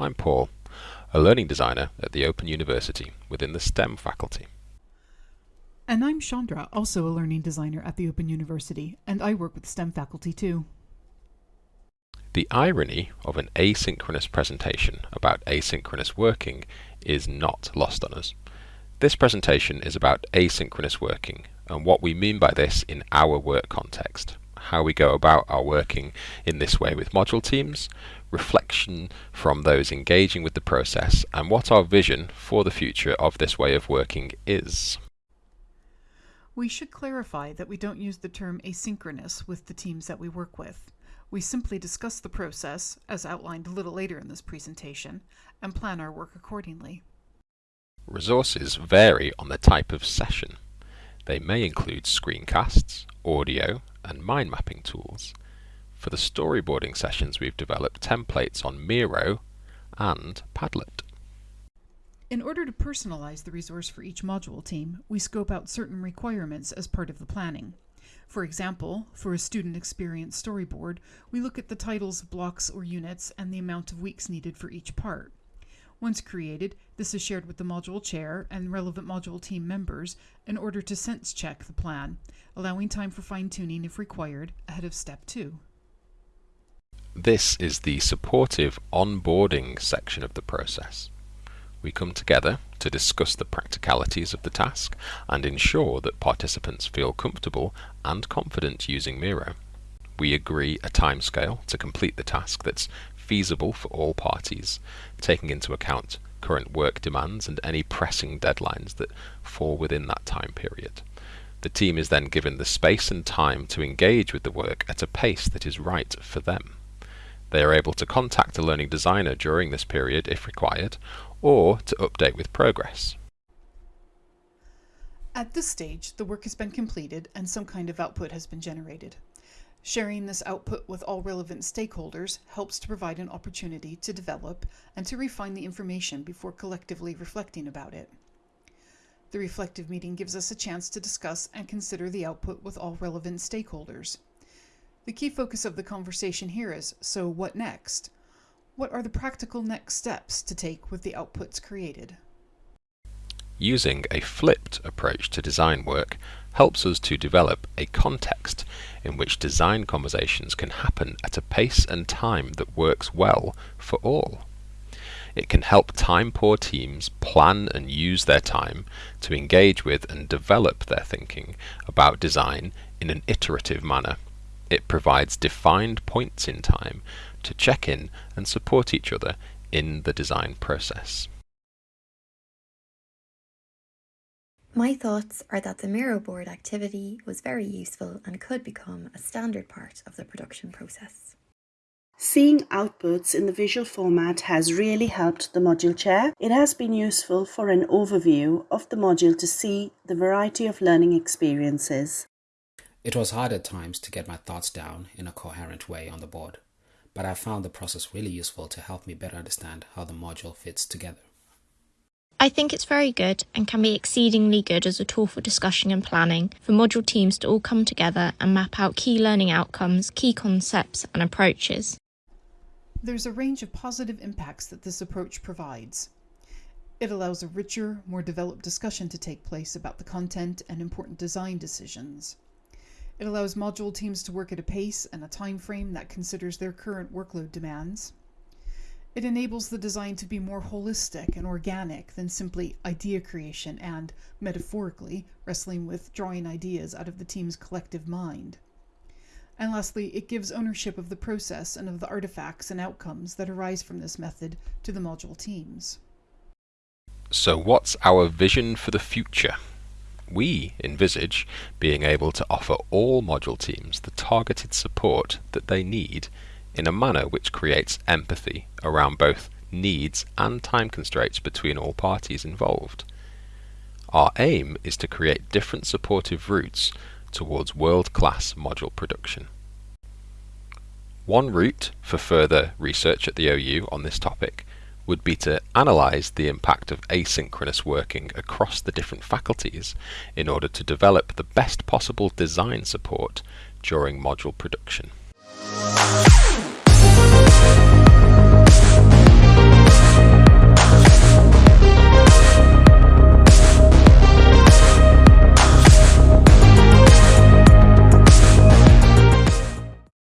I'm Paul, a learning designer at the Open University within the STEM faculty. And I'm Chandra, also a learning designer at the Open University, and I work with STEM faculty too. The irony of an asynchronous presentation about asynchronous working is not lost on us. This presentation is about asynchronous working and what we mean by this in our work context, how we go about our working in this way with module teams, reflection from those engaging with the process, and what our vision for the future of this way of working is. We should clarify that we don't use the term asynchronous with the teams that we work with. We simply discuss the process, as outlined a little later in this presentation, and plan our work accordingly. Resources vary on the type of session. They may include screencasts, audio, and mind mapping tools. For the storyboarding sessions we've developed templates on Miro and Padlet. In order to personalize the resource for each module team, we scope out certain requirements as part of the planning. For example, for a student experience storyboard, we look at the titles of blocks or units and the amount of weeks needed for each part. Once created, this is shared with the module chair and relevant module team members in order to sense check the plan, allowing time for fine-tuning if required ahead of step 2. This is the supportive onboarding section of the process. We come together to discuss the practicalities of the task and ensure that participants feel comfortable and confident using Miro. We agree a timescale to complete the task that's feasible for all parties, taking into account current work demands and any pressing deadlines that fall within that time period. The team is then given the space and time to engage with the work at a pace that is right for them. They are able to contact a learning designer during this period if required, or to update with progress. At this stage, the work has been completed and some kind of output has been generated. Sharing this output with all relevant stakeholders helps to provide an opportunity to develop and to refine the information before collectively reflecting about it. The reflective meeting gives us a chance to discuss and consider the output with all relevant stakeholders. The key focus of the conversation here is, so what next? What are the practical next steps to take with the outputs created? Using a flipped approach to design work helps us to develop a context in which design conversations can happen at a pace and time that works well for all. It can help time-poor teams plan and use their time to engage with and develop their thinking about design in an iterative manner. It provides defined points in time to check in and support each other in the design process. My thoughts are that the Miro board activity was very useful and could become a standard part of the production process. Seeing outputs in the visual format has really helped the module chair. It has been useful for an overview of the module to see the variety of learning experiences. It was hard at times to get my thoughts down in a coherent way on the board, but I found the process really useful to help me better understand how the module fits together. I think it's very good and can be exceedingly good as a tool for discussion and planning for module teams to all come together and map out key learning outcomes, key concepts, and approaches. There's a range of positive impacts that this approach provides. It allows a richer, more developed discussion to take place about the content and important design decisions. It allows module teams to work at a pace and a time frame that considers their current workload demands. It enables the design to be more holistic and organic than simply idea creation and, metaphorically, wrestling with drawing ideas out of the team's collective mind. And lastly, it gives ownership of the process and of the artifacts and outcomes that arise from this method to the module teams. So what's our vision for the future? We envisage being able to offer all module teams the targeted support that they need in a manner which creates empathy around both needs and time constraints between all parties involved. Our aim is to create different supportive routes towards world-class module production. One route for further research at the OU on this topic would be to analyse the impact of asynchronous working across the different faculties in order to develop the best possible design support during module production. Música